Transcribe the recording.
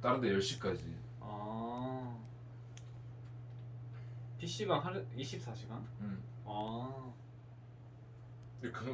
다른 데 10시까지. 아. PC방 하루 24시간? 응 아. 근데 그